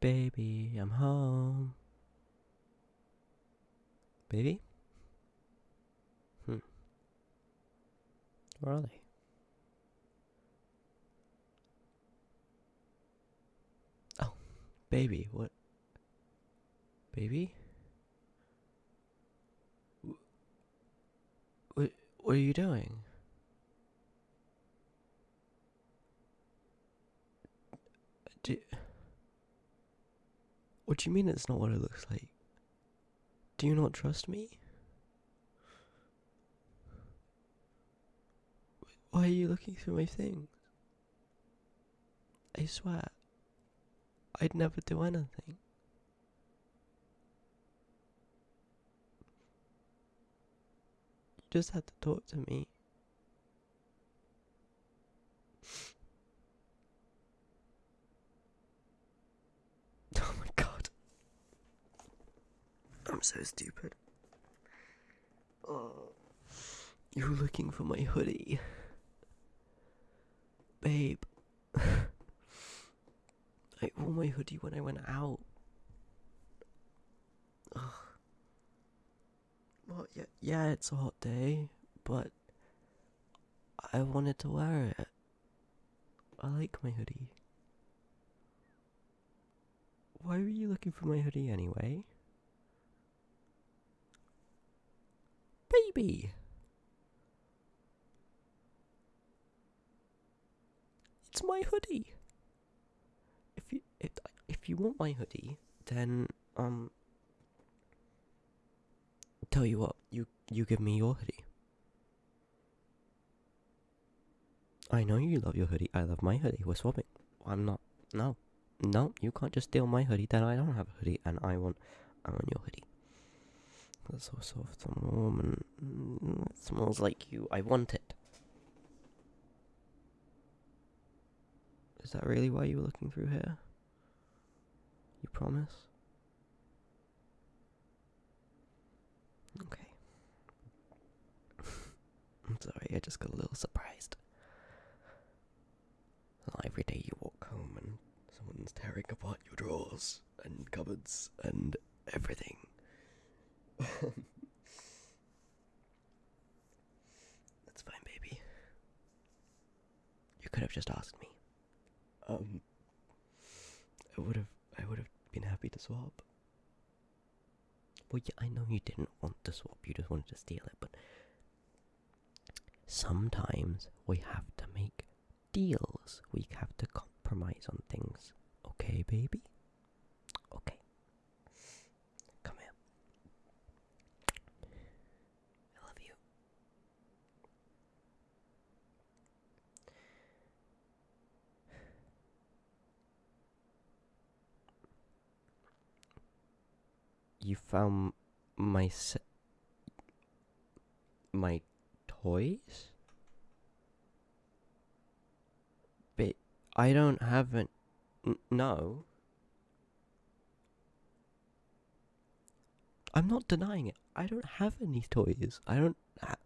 Baby, I'm home. Baby? Hmm. Where are they? Oh, baby, what? Baby? What, what are you doing? Do, what do you mean it's not what it looks like? Do you not trust me? Why are you looking through my things? I swear, I'd never do anything. You just had to talk to me. Oh my god. I'm so stupid. Oh. you're looking for my hoodie. Babe. I wore my hoodie when I went out. Ugh. Well, yeah, yeah, it's a hot day, but I wanted to wear it. I like my hoodie. Why were you looking for my hoodie anyway? Baby! It's my hoodie. If you if, if you want my hoodie, then um tell you what, you you give me your hoodie. I know you love your hoodie. I love my hoodie. We're swapping. I'm not. No, no, you can't just steal my hoodie. Then I don't have a hoodie, and I want, I want your hoodie. It's so soft and warm, and it smells like you. I want it. Is that really why you were looking through here? You promise? Okay. I'm sorry, I just got a little surprised. Not every day you walk home and someone's tearing apart your drawers and cupboards and everything. That's fine, baby. You could have just asked me. Um, I would have, I would have been happy to swap. Well, yeah, I know you didn't want to swap, you just wanted to steal it, but sometimes we have to make deals. We have to compromise on things. Okay, baby? Okay. Come here. I love you. You found my se- my toys? But I don't have an n- no. I'm not denying it. I don't have any toys. I don't.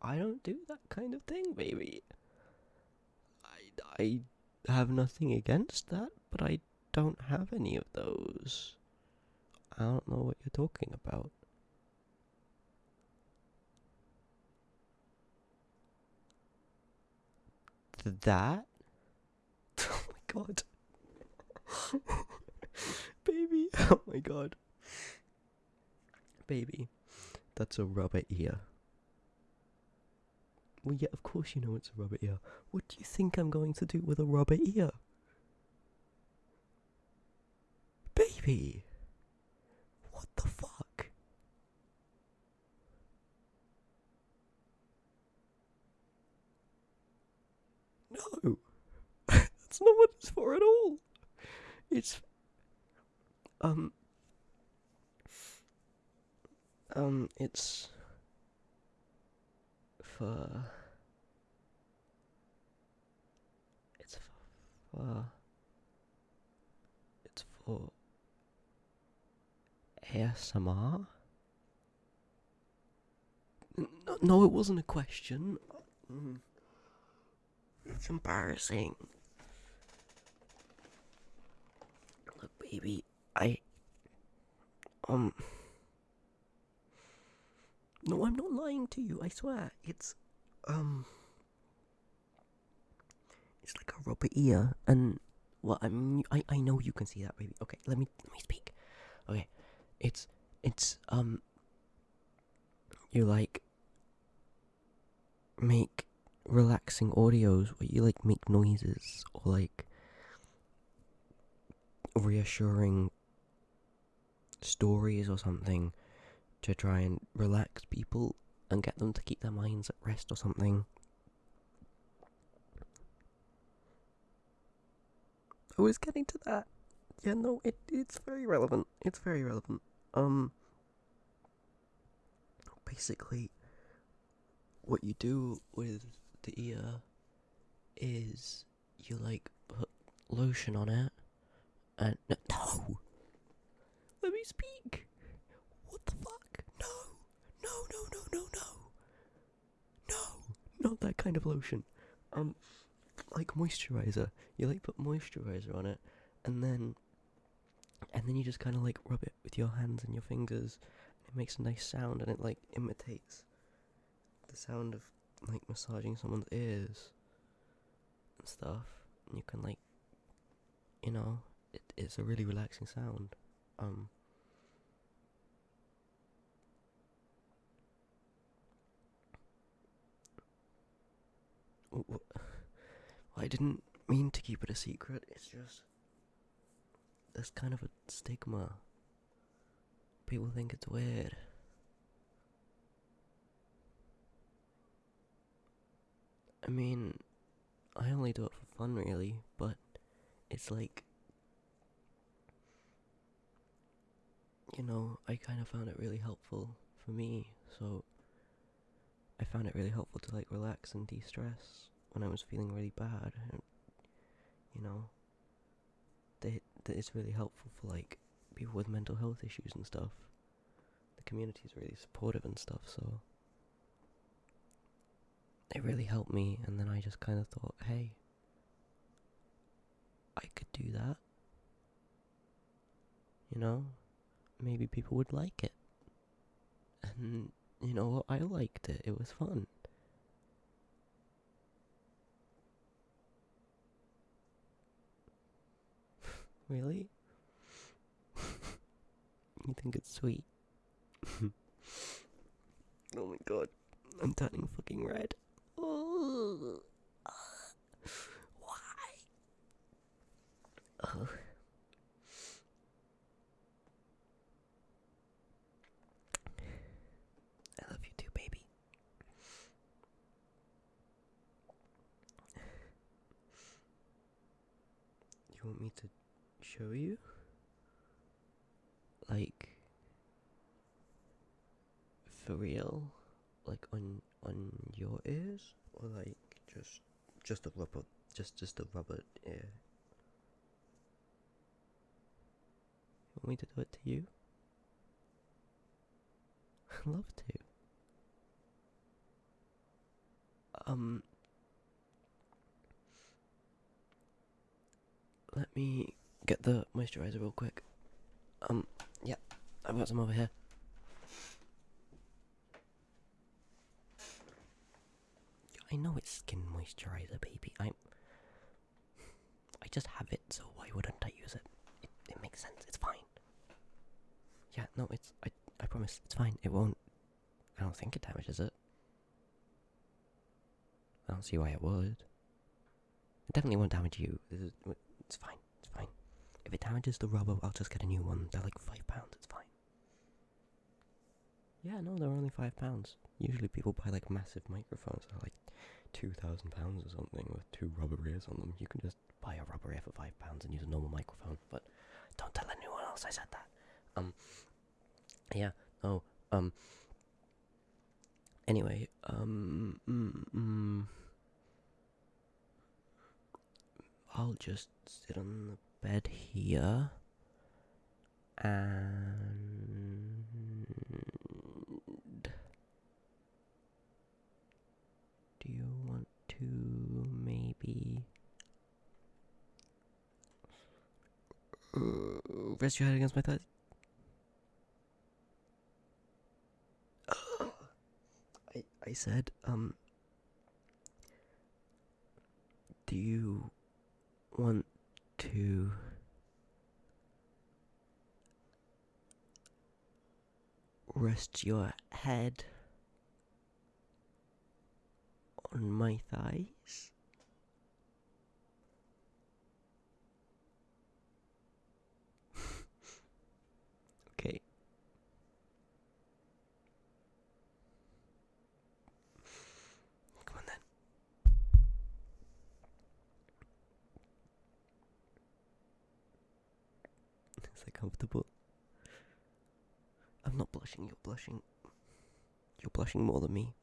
I don't do that kind of thing, baby. I I have nothing against that, but I don't have any of those. I don't know what you're talking about. That? Oh my god. Baby, oh my god. Baby, that's a rubber ear. Well, yeah, of course you know it's a rubber ear. What do you think I'm going to do with a rubber ear? Baby! What the fuck? No! That's not what it's for at all! It's. Um. Um, it's. For. It's for. It's for. ASMR? No, no, it wasn't a question. Mm. It's embarrassing. Baby, I. Um. No, I'm not lying to you, I swear. It's. Um. It's like a rubber ear, and. Well, I mean, I, I know you can see that, baby. Okay, let me let me speak. Okay, it's it's um. You like make relaxing audios where you like make noises or like reassuring stories or something to try and relax people and get them to keep their minds at rest or something. I was getting to that. Yeah, no, it it's very relevant. It's very relevant. Um basically what you do with the ear is you like put lotion on it no. no. Let me speak. What the fuck? No. No, no, no, no, no. No, not that kind of lotion. Um, like moisturizer. You like put moisturizer on it, and then, and then you just kind of like rub it with your hands and your fingers. It makes a nice sound, and it like imitates the sound of like massaging someone's ears and stuff. And you can like, you know, it, it's a really relaxing sound. Um. I didn't mean to keep it a secret. It's just there's kind of a stigma. People think it's weird. I mean, I only do it for fun, really, but it's like, you know, I kind of found it really helpful for me, so I found it really helpful to like relax and de stress when I was feeling really bad. And, you know, they, it's really helpful for like people with mental health issues and stuff. The community is really supportive and stuff, so it really helped me, and then I just kind of thought, hey, I could do that. You know, maybe people would like it. And you know, I liked it. It was fun. really? you think it's sweet? oh my god, I'm turning fucking red. Oh. I love you too, baby. You want me to show you? Like, for real? Like on on your ears, or like just just a rubber, just just a rubber ear? Want me to do it to you? I'd love to. Um, let me get the moisturizer real quick. Um, yeah, I've got some over here. I know it's skin moisturizer, baby. I'm. I just have it, so why wouldn't I use it? It, it makes sense. It's fine. Yeah, no, it's. I, I promise, it's fine. It won't. I don't think it damages it. I don't see why it would. It definitely won't damage you. It's fine. If it damages the rubber, I'll just get a new one. They're like five pounds. It's fine. Yeah, no, they're only five pounds. Usually people buy like massive microphones that are like two thousand pounds or something with two rubber ears on them. You can just buy a rubber ear for five pounds and use a normal microphone. But don't tell anyone else I said that. Um. Yeah. No. Um. Anyway. Um. Mm, mm, I'll just sit on the bed here and do you want to maybe uh, Rest your head against my thighs. I I said, um Do you want to rest your head on my thighs? okay. Come on then. Is that comfortable? Blushing, you're blushing. You're blushing more than me.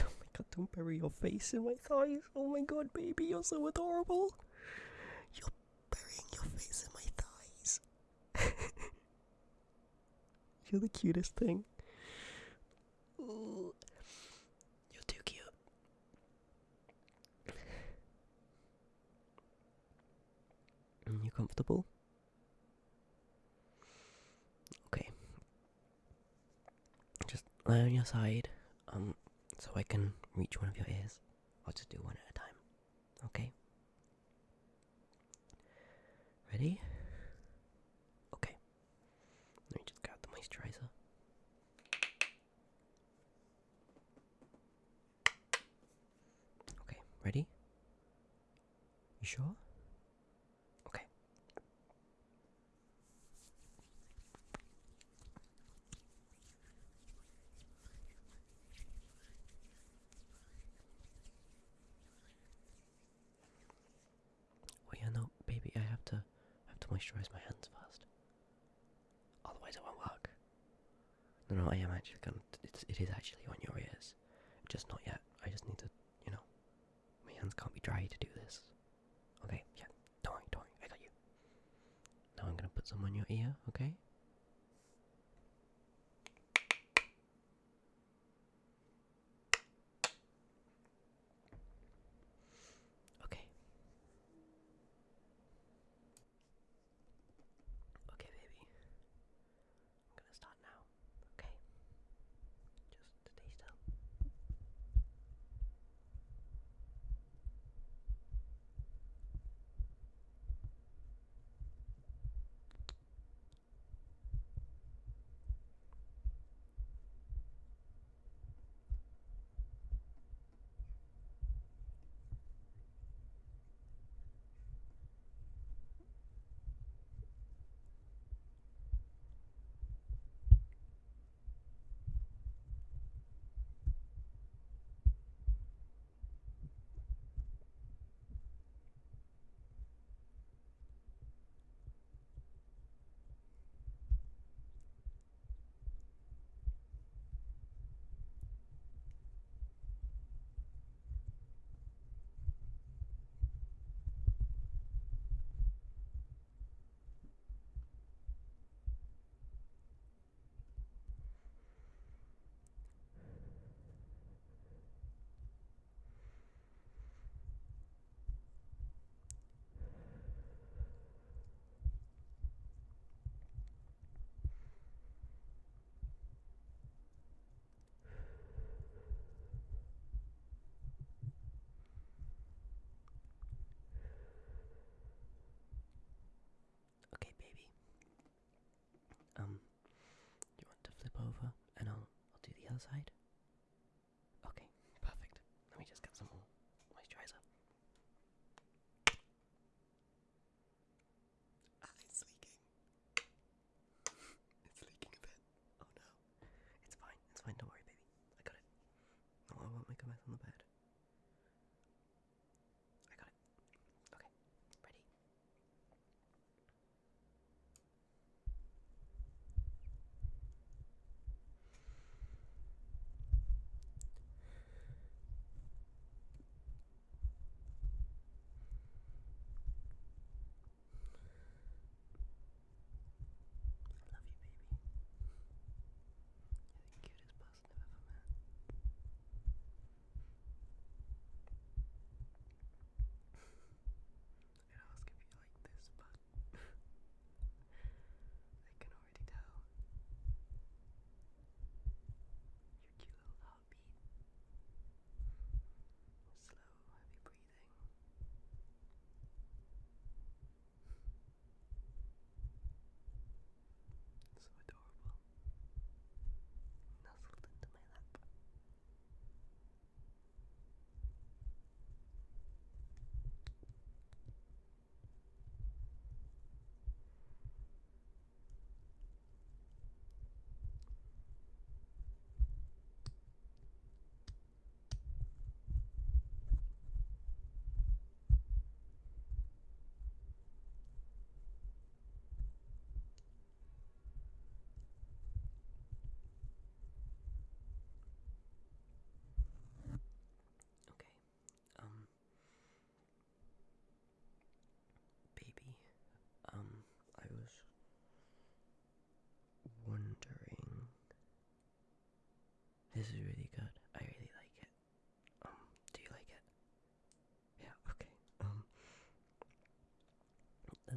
Oh my god, don't bury your face in my thighs. Oh my god, baby, you're so adorable. You're burying your face in my thighs. you're the cutest thing. You're too cute. Are You comfortable? Okay. Lie on your side, um, so I can reach one of your ears. I'll just do one at a time. Okay? Ready? Okay. Let me just grab the moisturizer. Okay, ready? You sure? Okay. Well, yeah, no, baby, I have to, I have to moisturize my hands first. Otherwise, it won't work. No, no, I am actually going. to It's, it is actually on your ears, just not yet. I just need to, you know, my hands can't be dry to do this. Okay, yeah, don't worry, don't worry, I got you. Now I'm gonna put some on your ear? Okay. I'll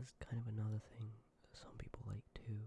there's kind of another thing that some people like too.